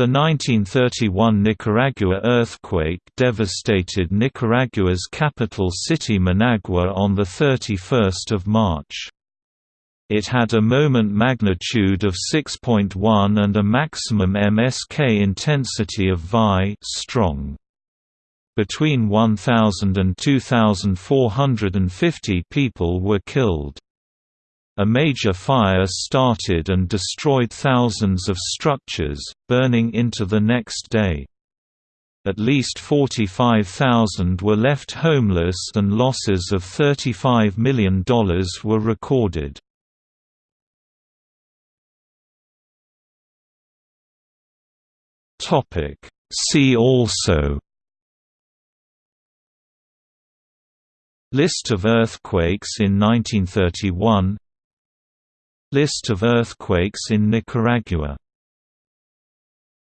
The 1931 Nicaragua earthquake devastated Nicaragua's capital city Managua on 31 March. It had a moment magnitude of 6.1 and a maximum MSK intensity of Vi strong. Between 1,000 and 2,450 people were killed. A major fire started and destroyed thousands of structures, burning into the next day. At least 45,000 were left homeless and losses of $35 million were recorded. See also List of earthquakes in 1931 List of earthquakes in Nicaragua